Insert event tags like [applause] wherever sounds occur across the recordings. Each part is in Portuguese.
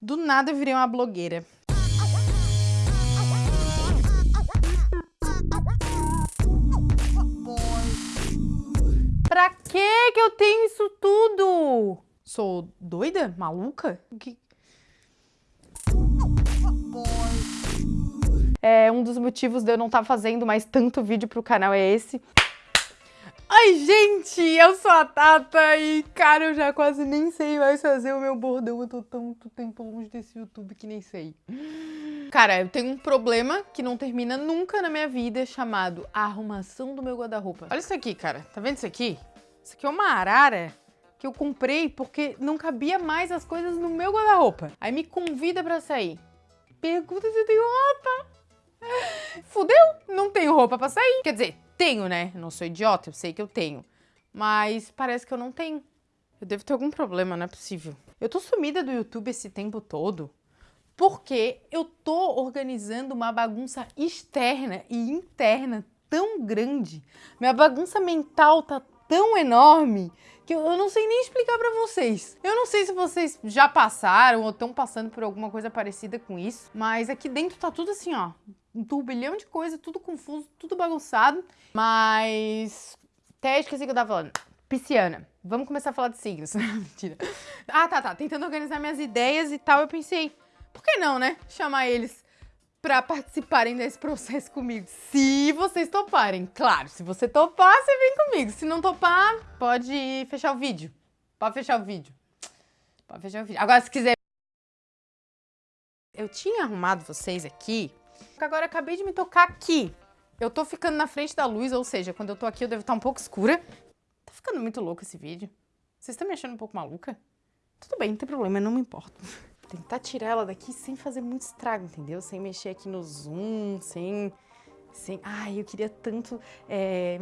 Do nada eu virei uma blogueira. Pra que que eu tenho isso tudo? Sou doida? Maluca? Que... É, um dos motivos de eu não estar tá fazendo mais tanto vídeo pro canal é esse. Ai, gente, eu sou a Tata e, cara, eu já quase nem sei mais fazer o meu bordão. Eu tô tanto tempo longe desse YouTube que nem sei. Cara, eu tenho um problema que não termina nunca na minha vida, chamado arrumação do meu guarda-roupa. Olha isso aqui, cara. Tá vendo isso aqui? Isso aqui é uma arara que eu comprei porque não cabia mais as coisas no meu guarda-roupa. Aí me convida pra sair. Pergunta se eu tenho roupa. [laughs] Fudeu, não tenho roupa pra sair. Quer dizer, tenho, né? Eu não sou idiota, eu sei que eu tenho. Mas parece que eu não tenho. Eu devo ter algum problema, não é possível. Eu tô sumida do YouTube esse tempo todo porque eu tô organizando uma bagunça externa e interna tão grande. Minha bagunça mental tá tão enorme que eu não sei nem explicar pra vocês. Eu não sei se vocês já passaram ou estão passando por alguma coisa parecida com isso, mas aqui dentro tá tudo assim, ó, um turbilhão de coisa, tudo confuso, tudo bagunçado. Mas até esqueci o que eu tava falando. Pisciana. Vamos começar a falar de signos. [laughs] Mentira. Ah, tá, tá. Tentando organizar minhas ideias e tal, eu pensei, por que não, né? Chamar eles pra participarem desse processo comigo. Se vocês toparem. Claro, se você topar, você vem comigo. Se não topar, pode fechar o vídeo. Pode fechar o vídeo. Pode fechar o vídeo. Agora, se quiser... Eu tinha arrumado vocês aqui Agora acabei de me tocar aqui. Eu tô ficando na frente da luz, ou seja, quando eu tô aqui eu devo estar um pouco escura. Tá ficando muito louco esse vídeo. Vocês estão me achando um pouco maluca? Tudo bem, não tem problema, eu não me importo. [laughs] Tentar tirar ela daqui sem fazer muito estrago, entendeu? Sem mexer aqui no zoom, sem... sem... Ai, eu queria tanto... É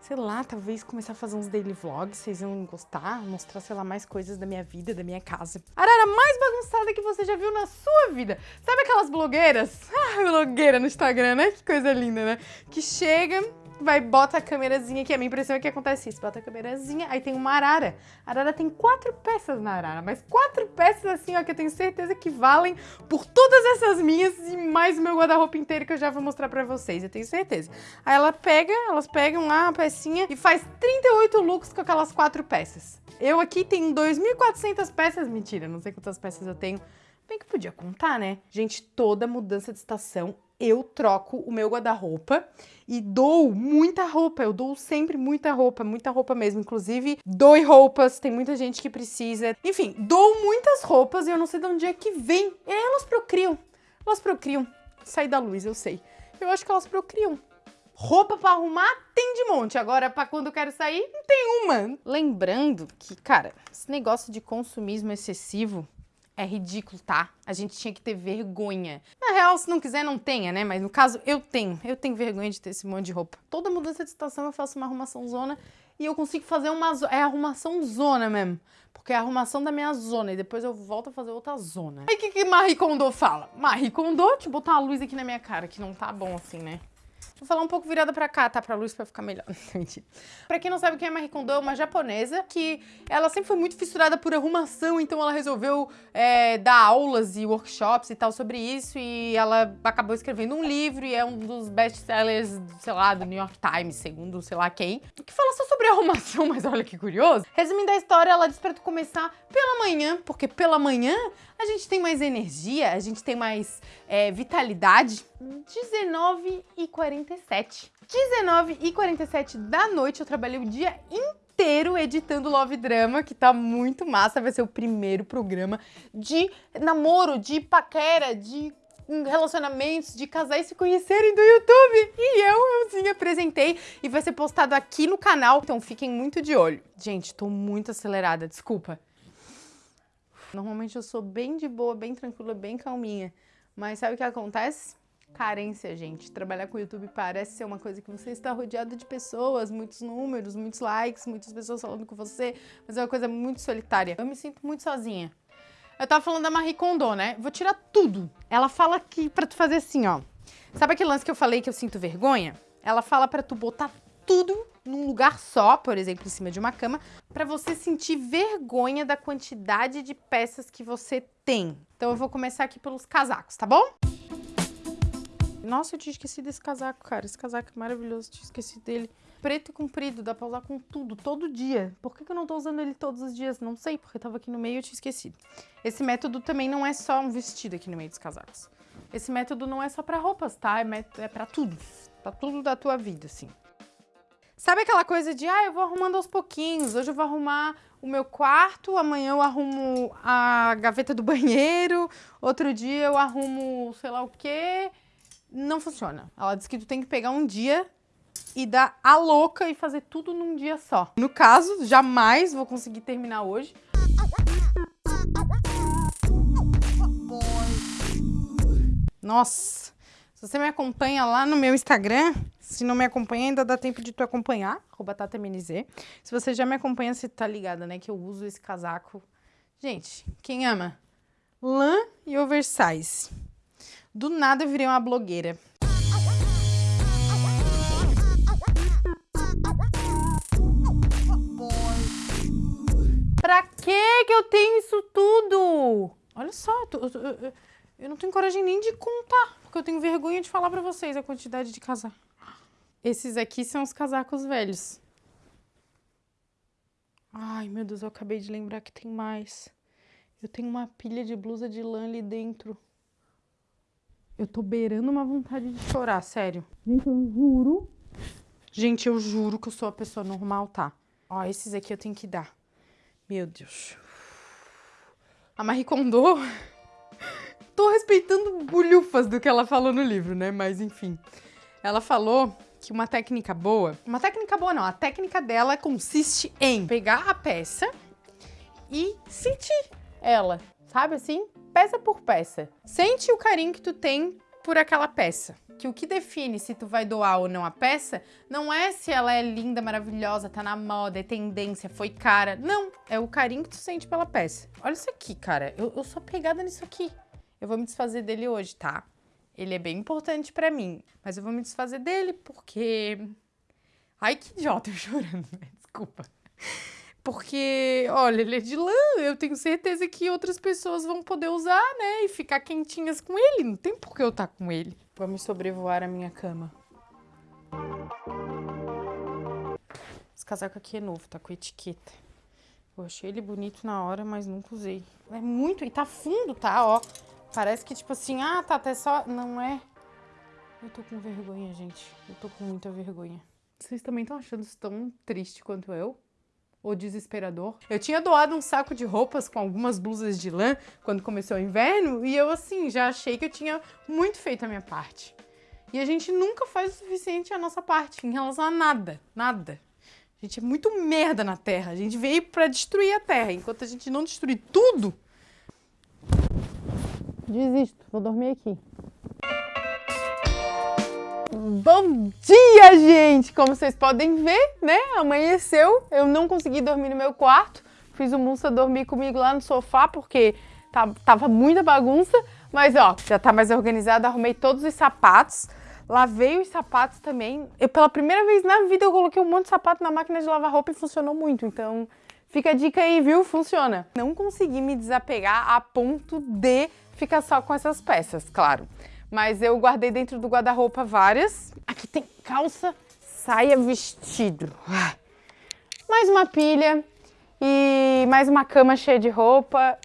sei lá, talvez começar a fazer uns daily vlogs, vocês vão gostar, mostrar, sei lá, mais coisas da minha vida, da minha casa. Arara mais bagunçada que você já viu na sua vida. Sabe aquelas blogueiras? [laughs] Ah, blogueira no Instagram, né? Que coisa linda, né? Que chega, vai, bota a câmerazinha aqui. A minha impressão é que acontece isso. Bota a câmerazinha, aí tem uma arara. A arara tem quatro peças na arara, mas quatro peças assim, ó, que eu tenho certeza que valem por todas essas minhas e mais o meu guarda-roupa inteiro que eu já vou mostrar pra vocês, eu tenho certeza. Aí ela pega, elas pegam lá a pecinha e faz 38 looks com aquelas quatro peças. Eu aqui tenho 2.400 peças, mentira, não sei quantas peças eu tenho. Bem que podia contar, né? Gente, toda mudança de estação eu troco o meu guarda-roupa e dou muita roupa, eu dou sempre muita roupa, muita roupa mesmo, inclusive dou roupas, tem muita gente que precisa, enfim, dou muitas roupas e eu não sei de onde é que vem, e elas procriam, elas procriam, sair da luz, eu sei, eu acho que elas procriam. Roupa pra arrumar tem de monte, agora pra quando eu quero sair, não tem uma. Lembrando que, cara, esse negócio de consumismo excessivo é ridículo, tá? A gente tinha que ter vergonha. Na real, se não quiser, não tenha, né? Mas no caso, eu tenho. Eu tenho vergonha de ter esse monte de roupa. Toda mudança de estação eu faço uma arrumação zona e eu consigo fazer uma... É arrumação zona mesmo. Porque é a arrumação da minha zona e depois eu volto a fazer outra zona. Aí o que, que Marie Kondo fala? Marie Kondo, eu botar uma luz aqui na minha cara, que não tá bom assim, né? Vou falar um pouco virada pra cá, tá? Pra luz pra ficar melhor. [laughs] Pra quem não sabe quem é Marie Kondo, é uma japonesa que ela sempre foi muito fissurada por arrumação, então ela resolveu é, dar aulas e workshops e tal sobre isso e ela acabou escrevendo um livro e é um dos best-sellers, sei lá, do New York Times, segundo sei lá quem, que fala só sobre arrumação, [laughs] mas olha que curioso. Resumindo a história, ela diz pra tu começar pela manhã, porque pela manhã a gente tem mais energia, a gente tem mais é, vitalidade. 19 e 47. 19 e 47 da noite eu trabalhei o dia inteiro editando Love Drama, que tá muito massa, vai ser o primeiro programa de namoro, de paquera, de relacionamentos, de casais se conhecerem do YouTube. E eu, euzinha, apresentei e vai ser postado aqui no canal, então fiquem muito de olho. Gente, tô muito acelerada, desculpa. Normalmente eu sou bem de boa, bem tranquila, bem calminha. Mas sabe o que acontece? Carência, gente. Trabalhar com o YouTube parece ser uma coisa que você está rodeado de pessoas, muitos números, muitos likes, muitas pessoas falando com você, mas é uma coisa muito solitária. Eu me sinto muito sozinha. Eu tava falando da Marie Kondo, né? Vou tirar tudo. Ela fala que pra tu fazer assim, ó. Sabe aquele lance que eu falei que eu sinto vergonha? Ela fala pra tu botar tudo num lugar só, por exemplo, em cima de uma cama, para você sentir vergonha da quantidade de peças que você tem. Então eu vou começar aqui pelos casacos, tá bom? Nossa, eu tinha esquecido desse casaco, cara. Esse casaco é maravilhoso, tinha esquecido dele. Preto e comprido, dá pra usar com tudo, todo dia. Por que, que eu não tô usando ele todos os dias? Não sei, porque tava aqui no meio e eu tinha esquecido. Esse método também não é só um vestido aqui no meio dos casacos. Esse método não é só pra roupas, tá? É, é pra tudo. Pra tudo da tua vida, assim. Sabe aquela coisa de, ah, eu vou arrumando aos pouquinhos. Hoje eu vou arrumar o meu quarto, amanhã eu arrumo a gaveta do [laughs] banheiro, outro dia eu arrumo sei lá o quê. Não funciona. Ela diz que tu tem que pegar um dia e dar a louca e fazer tudo num dia só. No caso, jamais vou conseguir terminar hoje. Nossa, se você me acompanha lá no meu Instagram, se não me acompanha, ainda dá tempo de tu acompanhar, TataMNZ. Se você já me acompanha, você tá ligada, né, que eu uso esse casaco. Gente, quem ama? Lã e oversize. Do nada eu virei uma blogueira. Pra que que eu tenho isso tudo? Olha só, eu, eu, eu não tenho coragem nem de contar, porque eu tenho vergonha de falar pra vocês a quantidade de casacos. Esses aqui são os casacos velhos. Ai, meu Deus, eu acabei de lembrar que tem mais. Eu tenho uma pilha de blusa de lã ali dentro. Eu tô beirando uma vontade de chorar, sério. Gente, eu juro. Gente, eu juro que eu sou a pessoa normal, tá? Ó, esses aqui eu tenho que dar. Meu Deus. A Marie Kondo... [laughs] tô respeitando bulhufas do que ela falou no livro, né? Mas, enfim. Ela falou que uma técnica boa... Uma técnica boa não, a técnica dela consiste em pegar a peça e sentir ela, sabe assim? Peça por peça. Sente o carinho que tu tem por aquela peça. Que o que define se tu vai doar ou não a peça não é se ela é linda, maravilhosa, tá na moda, é tendência, foi cara. Não, é o carinho que tu sente pela peça. Olha isso aqui, cara. Eu, eu sou apegada nisso aqui. Eu vou me desfazer dele hoje, tá? Ele é bem importante pra mim, mas eu vou me desfazer dele porque... Ai, que idiota eu [laughs] chorando, né? Desculpa. Porque, olha, ele é de lã, eu tenho certeza que outras pessoas vão poder usar, né? E ficar quentinhas com ele. Não tem por que eu estar tá com ele. Vamos sobrevoar a minha cama. Esse casaco aqui é novo, tá com etiqueta. Eu achei ele bonito na hora, mas nunca usei. É muito, e tá fundo, tá? Ó, parece que tipo assim, ah, tá até só... Não é... Eu tô com vergonha, gente. Eu tô com muita vergonha. Vocês também estão achando isso tão triste quanto eu? ou desesperador. Eu tinha doado um saco de roupas com algumas blusas de lã quando começou o inverno e eu, assim, já achei que eu tinha muito feito a minha parte. E a gente nunca faz o suficiente a nossa parte em relação a nada, nada. A gente é muito merda na Terra. A gente veio para destruir a Terra. Enquanto a gente não destruir tudo, desisto. Vou dormir aqui. Bom dia, gente! Como vocês podem ver, né? Amanheceu, eu não consegui dormir no meu quarto. Fiz o Musa dormir comigo lá no sofá, porque tava muita bagunça. Mas, ó, já tá mais organizado, arrumei todos os sapatos. Lavei os sapatos também. Eu, pela primeira vez na vida, eu coloquei um monte de sapato na máquina de lavar roupa e funcionou muito. Então, fica a dica aí, viu? Funciona. Não consegui me desapegar a ponto de ficar só com essas peças, claro mas eu guardei dentro do guarda-roupa várias. Aqui tem calça, saia, vestido. Mais uma pilha e mais uma cama cheia de roupa.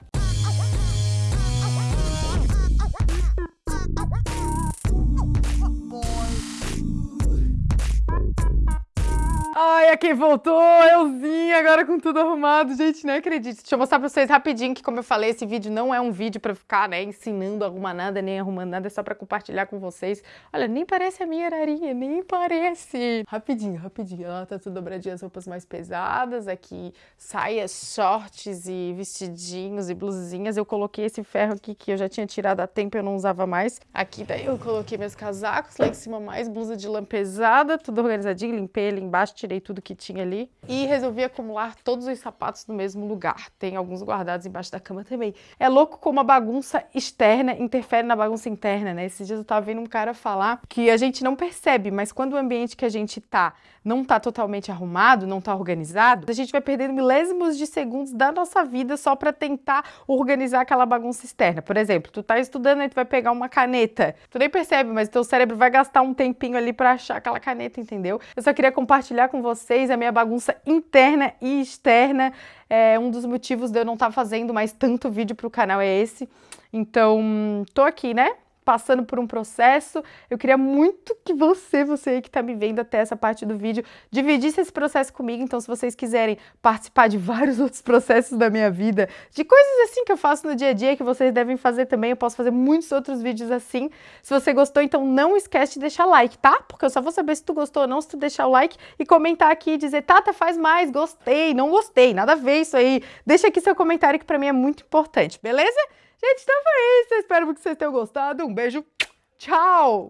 Ai, aqui voltou, euzinha, agora com tudo arrumado. Gente, não acredito. Deixa eu mostrar pra vocês rapidinho que, como eu falei, esse vídeo não é um vídeo pra ficar, né, ensinando a arrumar nada, nem arrumando nada, é só pra compartilhar com vocês. Olha, nem parece a minha ararinha, nem parece. Rapidinho, rapidinho. Ela tá tudo dobradinha, as roupas mais pesadas. Aqui, saias, shorts e vestidinhos e blusinhas. Eu coloquei esse ferro aqui que eu já tinha tirado há tempo eu não usava mais. Aqui daí eu coloquei meus casacos, lá em cima mais blusa de lã pesada, tudo organizadinho, limpei ali embaixo, tirei tudo que tinha ali. E resolvi acumular todos os sapatos no mesmo lugar. Tem alguns guardados embaixo da cama também. É louco como a bagunça externa interfere na bagunça interna, né? Esses dias eu tava vendo um cara falar que a gente não percebe, mas quando o ambiente que a gente tá não tá totalmente arrumado, não tá organizado, a gente vai perdendo milésimos de segundos da nossa vida só para tentar organizar aquela bagunça externa. Por exemplo, tu tá estudando e tu vai pegar uma caneta. Tu nem percebe, mas teu cérebro vai gastar um tempinho ali para achar aquela caneta, entendeu? Eu só queria compartilhar com vocês a minha bagunça interna e externa. É um dos motivos de eu não estar tá fazendo mais tanto vídeo pro canal é esse. Então, tô aqui, né? Passando por um processo. Eu queria muito que você, você aí que está me vendo até essa parte do vídeo, dividisse esse processo comigo. Então, se vocês quiserem participar de [laughs] vários outros processos da minha vida, de coisas assim que eu faço no dia a dia, que vocês devem fazer também, eu posso fazer muitos outros vídeos assim. Se você gostou, então não esquece de deixar like, tá? Porque eu só vou saber se tu gostou ou não se tu deixar o like e comentar aqui e dizer, Tata, faz mais, gostei, não gostei, nada a ver isso aí. Deixa aqui seu comentário que para mim é muito importante, beleza? Gente, então foi isso. Espero que vocês tenham gostado. Um beijo. Tchau!